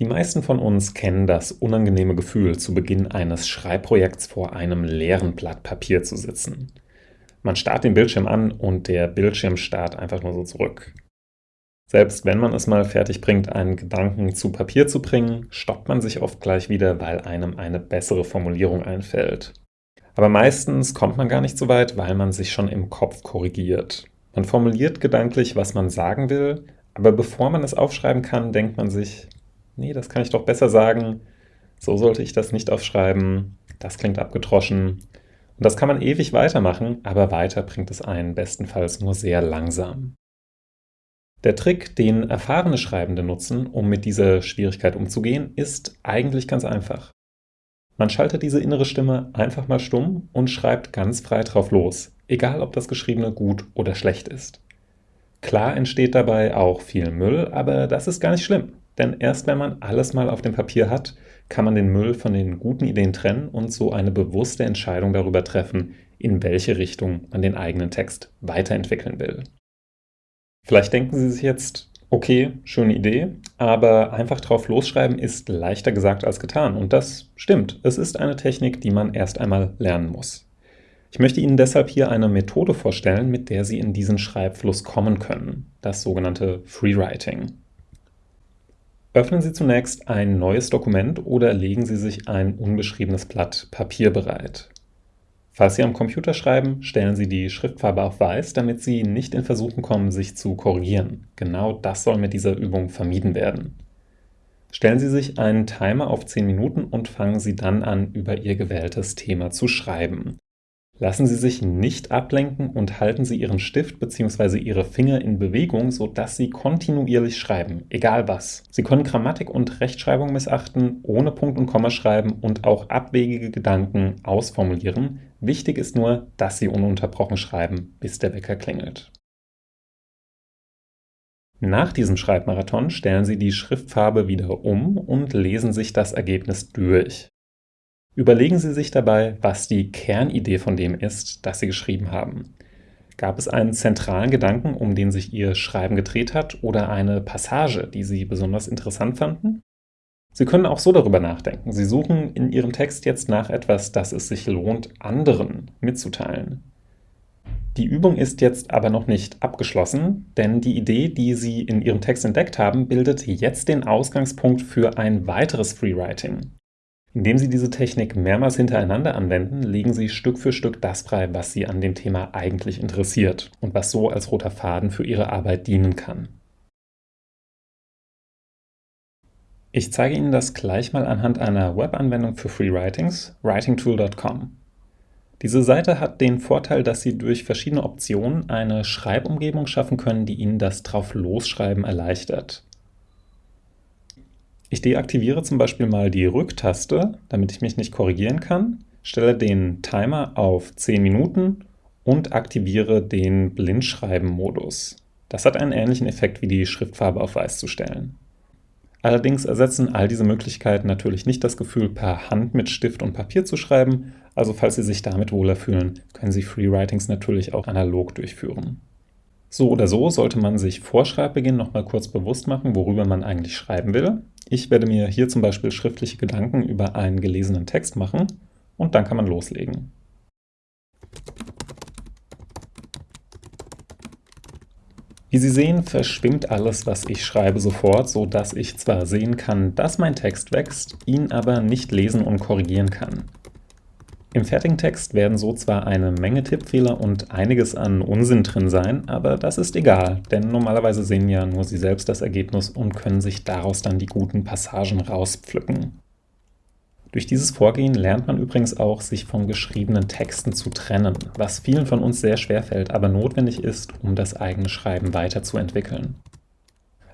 Die meisten von uns kennen das unangenehme Gefühl, zu Beginn eines Schreibprojekts vor einem leeren Blatt Papier zu sitzen. Man starrt den Bildschirm an und der Bildschirm starrt einfach nur so zurück. Selbst wenn man es mal fertig bringt, einen Gedanken zu Papier zu bringen, stoppt man sich oft gleich wieder, weil einem eine bessere Formulierung einfällt. Aber meistens kommt man gar nicht so weit, weil man sich schon im Kopf korrigiert. Man formuliert gedanklich, was man sagen will, aber bevor man es aufschreiben kann, denkt man sich, nee, das kann ich doch besser sagen, so sollte ich das nicht aufschreiben, das klingt abgetroschen. Und das kann man ewig weitermachen, aber weiter bringt es einen bestenfalls nur sehr langsam. Der Trick, den erfahrene Schreibende nutzen, um mit dieser Schwierigkeit umzugehen, ist eigentlich ganz einfach. Man schaltet diese innere Stimme einfach mal stumm und schreibt ganz frei drauf los, egal ob das Geschriebene gut oder schlecht ist. Klar entsteht dabei auch viel Müll, aber das ist gar nicht schlimm. Denn erst wenn man alles mal auf dem Papier hat, kann man den Müll von den guten Ideen trennen und so eine bewusste Entscheidung darüber treffen, in welche Richtung man den eigenen Text weiterentwickeln will. Vielleicht denken Sie sich jetzt, okay, schöne Idee, aber einfach drauf losschreiben ist leichter gesagt als getan. Und das stimmt. Es ist eine Technik, die man erst einmal lernen muss. Ich möchte Ihnen deshalb hier eine Methode vorstellen, mit der Sie in diesen Schreibfluss kommen können, das sogenannte Freewriting. Öffnen Sie zunächst ein neues Dokument oder legen Sie sich ein unbeschriebenes Blatt Papier bereit. Falls Sie am Computer schreiben, stellen Sie die Schriftfarbe auf Weiß, damit Sie nicht in Versuchen kommen, sich zu korrigieren. Genau das soll mit dieser Übung vermieden werden. Stellen Sie sich einen Timer auf 10 Minuten und fangen Sie dann an, über Ihr gewähltes Thema zu schreiben. Lassen Sie sich nicht ablenken und halten Sie Ihren Stift bzw. Ihre Finger in Bewegung, sodass Sie kontinuierlich schreiben, egal was. Sie können Grammatik und Rechtschreibung missachten, ohne Punkt und Komma schreiben und auch abwegige Gedanken ausformulieren. Wichtig ist nur, dass Sie ununterbrochen schreiben, bis der Wecker klingelt. Nach diesem Schreibmarathon stellen Sie die Schriftfarbe wieder um und lesen sich das Ergebnis durch. Überlegen Sie sich dabei, was die Kernidee von dem ist, das Sie geschrieben haben. Gab es einen zentralen Gedanken, um den sich Ihr Schreiben gedreht hat, oder eine Passage, die Sie besonders interessant fanden? Sie können auch so darüber nachdenken. Sie suchen in Ihrem Text jetzt nach etwas, das es sich lohnt, anderen mitzuteilen. Die Übung ist jetzt aber noch nicht abgeschlossen, denn die Idee, die Sie in Ihrem Text entdeckt haben, bildet jetzt den Ausgangspunkt für ein weiteres Freewriting. Indem Sie diese Technik mehrmals hintereinander anwenden, legen Sie Stück für Stück das frei, was Sie an dem Thema eigentlich interessiert und was so als roter Faden für Ihre Arbeit dienen kann. Ich zeige Ihnen das gleich mal anhand einer Webanwendung für Freewritings, writingtool.com. Diese Seite hat den Vorteil, dass Sie durch verschiedene Optionen eine Schreibumgebung schaffen können, die Ihnen das Drauf-Losschreiben erleichtert. Ich deaktiviere zum Beispiel mal die Rücktaste, damit ich mich nicht korrigieren kann, stelle den Timer auf 10 Minuten und aktiviere den Blindschreiben-Modus. Das hat einen ähnlichen Effekt wie die Schriftfarbe auf Weiß zu stellen. Allerdings ersetzen all diese Möglichkeiten natürlich nicht das Gefühl, per Hand mit Stift und Papier zu schreiben, also falls Sie sich damit wohler fühlen, können Sie Freewritings natürlich auch analog durchführen. So oder so sollte man sich vor Schreibbeginn nochmal kurz bewusst machen, worüber man eigentlich schreiben will. Ich werde mir hier zum Beispiel schriftliche Gedanken über einen gelesenen Text machen und dann kann man loslegen. Wie Sie sehen, verschwimmt alles, was ich schreibe, sofort, so dass ich zwar sehen kann, dass mein Text wächst, ihn aber nicht lesen und korrigieren kann. Im fertigen Text werden so zwar eine Menge Tippfehler und einiges an Unsinn drin sein, aber das ist egal, denn normalerweise sehen ja nur Sie selbst das Ergebnis und können sich daraus dann die guten Passagen rauspflücken. Durch dieses Vorgehen lernt man übrigens auch, sich von geschriebenen Texten zu trennen, was vielen von uns sehr schwer fällt, aber notwendig ist, um das eigene Schreiben weiterzuentwickeln.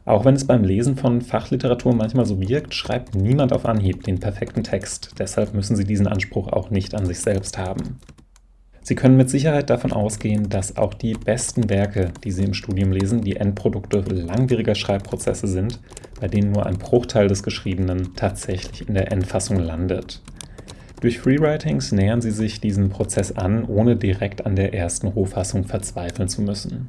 Auch wenn es beim Lesen von Fachliteratur manchmal so wirkt, schreibt niemand auf Anhieb den perfekten Text, deshalb müssen Sie diesen Anspruch auch nicht an sich selbst haben. Sie können mit Sicherheit davon ausgehen, dass auch die besten Werke, die Sie im Studium lesen, die Endprodukte langwieriger Schreibprozesse sind, bei denen nur ein Bruchteil des Geschriebenen tatsächlich in der Endfassung landet. Durch Freewritings nähern Sie sich diesem Prozess an, ohne direkt an der ersten Rohfassung verzweifeln zu müssen.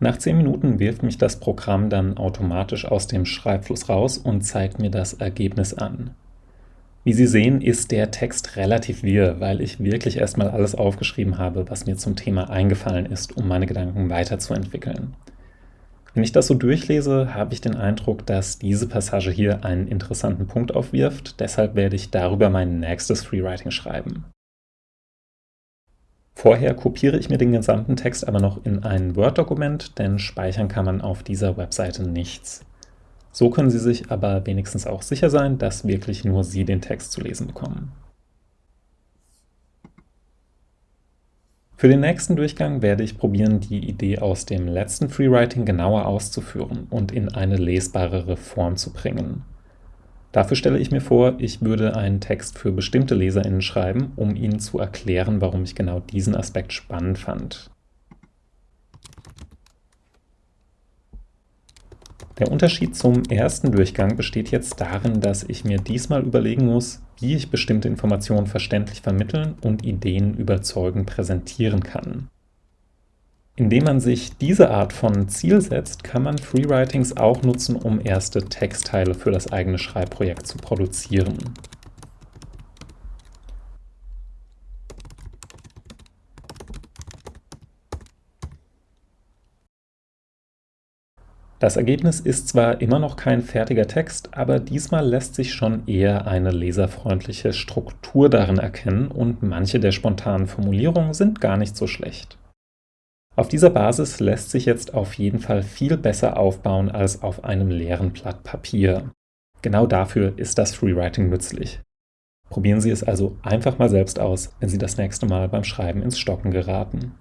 Nach 10 Minuten wirft mich das Programm dann automatisch aus dem Schreibfluss raus und zeigt mir das Ergebnis an. Wie Sie sehen, ist der Text relativ wirr, weil ich wirklich erstmal alles aufgeschrieben habe, was mir zum Thema eingefallen ist, um meine Gedanken weiterzuentwickeln. Wenn ich das so durchlese, habe ich den Eindruck, dass diese Passage hier einen interessanten Punkt aufwirft, deshalb werde ich darüber mein nächstes Freewriting schreiben. Vorher kopiere ich mir den gesamten Text aber noch in ein Word-Dokument, denn speichern kann man auf dieser Webseite nichts. So können Sie sich aber wenigstens auch sicher sein, dass wirklich nur Sie den Text zu lesen bekommen. Für den nächsten Durchgang werde ich probieren, die Idee aus dem letzten Freewriting genauer auszuführen und in eine lesbarere Form zu bringen. Dafür stelle ich mir vor, ich würde einen Text für bestimmte LeserInnen schreiben, um ihnen zu erklären, warum ich genau diesen Aspekt spannend fand. Der Unterschied zum ersten Durchgang besteht jetzt darin, dass ich mir diesmal überlegen muss, wie ich bestimmte Informationen verständlich vermitteln und Ideen überzeugend präsentieren kann. Indem man sich diese Art von Ziel setzt, kann man Freewritings auch nutzen, um erste Textteile für das eigene Schreibprojekt zu produzieren. Das Ergebnis ist zwar immer noch kein fertiger Text, aber diesmal lässt sich schon eher eine leserfreundliche Struktur darin erkennen und manche der spontanen Formulierungen sind gar nicht so schlecht. Auf dieser Basis lässt sich jetzt auf jeden Fall viel besser aufbauen als auf einem leeren Blatt Papier. Genau dafür ist das Freewriting nützlich. Probieren Sie es also einfach mal selbst aus, wenn Sie das nächste Mal beim Schreiben ins Stocken geraten.